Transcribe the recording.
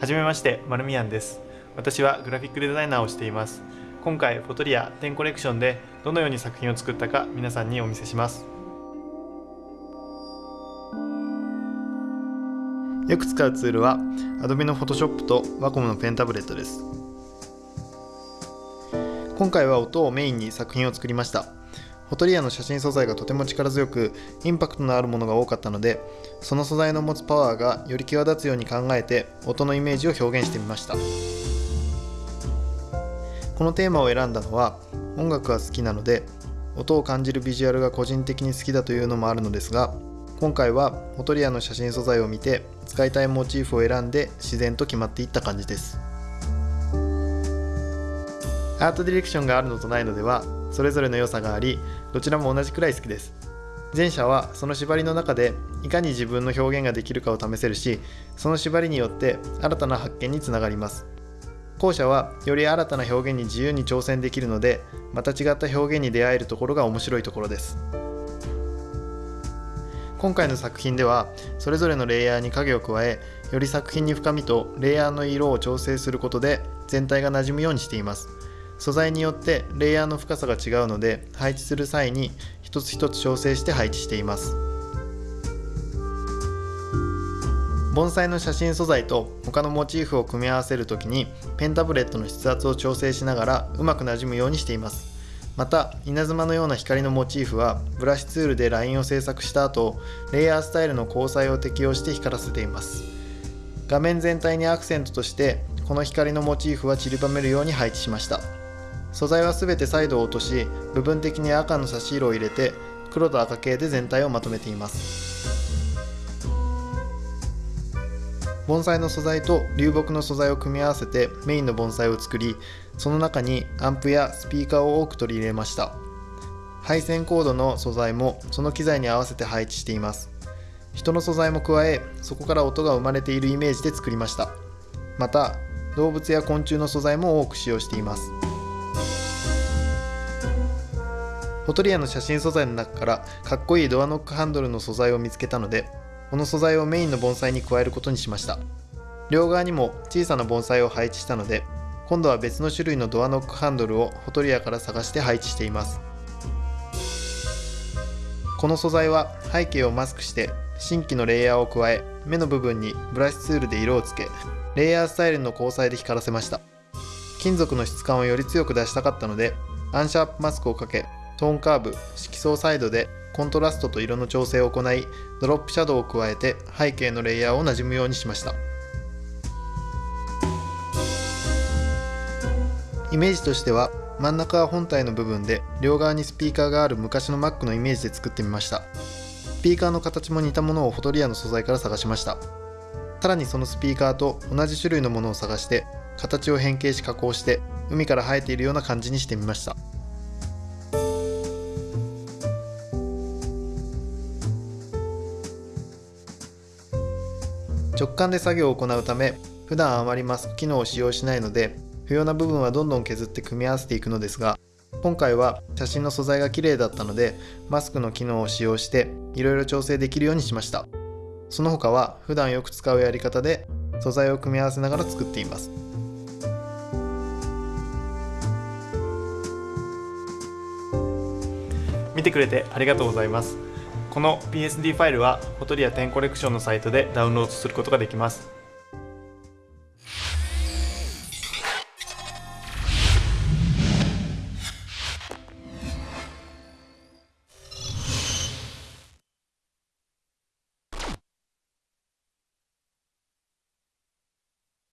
はじめまして、マルミヤンです。私はグラフィックデザイナーをしています。今回、フォトリア10コレクションでどのように作品を作ったか皆さんにお見せします。よく使うツールは Adobe の Photoshop と Wacom のペンタブレットです。今回は音をメインに作品を作りました。フォトリアの写真素材がとても力強くインパクトのあるものが多かったのでその素材の持つパワーがより際立つように考えて音のイメージを表現してみました。このテーマを選んだのは音楽が好きなので音を感じるビジュアルが個人的に好きだというのもあるのですが今回はフォトリアの写真素材を見て使いたいモチーフを選んで自然と決まっていった感じです。アートディレクションがあるのとないのではそれぞれの良さがありどちらも同じくらい好きです。前者はその縛りの中でいかに自分の表現ができるかを試せるしその縛りによって新たな発見につながります。後者はより新たな表現に自由に挑戦できるのでまた違った表現に出会えるところが面白いところです。今回の作品ではそれぞれのレイヤーに影を加えより作品に深みとレイヤーの色を調整することで全体が馴染むようにしています。素材によってレイヤーの深さが違うので配置する際に一つ一つ調整して配置しています。盆栽の写真素材と他のモチーフを組み合わせる時にペンタブレットの筆圧を調整しながらうまくなじむようにしています。また稲妻のような光のモチーフはブラシツールでラインを制作した後レイヤースタイルの交際を適用して光らせています。画面全体にアクセントとしてこの光のモチーフは散りばめるように配置しました。素材は全てサイドを落とし部分的に赤の差し色を入れて黒と赤系で全体をまとめています。盆栽の素材と流木の素材を組み合わせてメインの盆栽を作りその中にアンプやスピーカーを多く取り入れました。配線コードの素材もその機材に合わせて配置しています。人の素材も加えそこから音が生まれているイメージで作りました。また動物や昆虫の素材も多く使用しています。フォトリアの写真素材の中からかっこいいドアノックハンドルの素材を見つけたのでこの素材をメインの盆栽に加えることにしました。両側にも小さな盆栽を配置したので今度は別の種類のドアノックハンドルをフォトリアから探して配置しています。この素材は背景をマスクして新規のレイヤーを加え目の部分にブラシツールで色をつけレイヤースタイルの交際で光らせました。金属の質感をより強く出したかったのでアンシャープマスクをかけトーンカーブ色相サイドでコントラストと色の調整を行いドロップシャドウを加えて背景のレイヤーをなじむようにしました。イメージとしては真ん中は本体の部分で両側にスピーカーがある昔の Mac のイメージで作ってみました。スピーカーの形も似たものをフォトリアの素材から探しました。さらにそのスピーカーと同じ種類のものを探して形を変形し加工して海から生えているような感じにしてみました。直感で作業を行うため普段あまりマスク機能を使用しないので不要な部分はどんどん削って組み合わせていくのですが今回は写真の素材が綺麗だったのでマスクの機能を使用していろいろ調整できるようにしました。その他は普段よく使うやり方で素材を組み合わせながら作っています。見てくれてありがとうございます。この PSD ファイルはフォトリア10コレクションのサイトでダウンロードすることができます。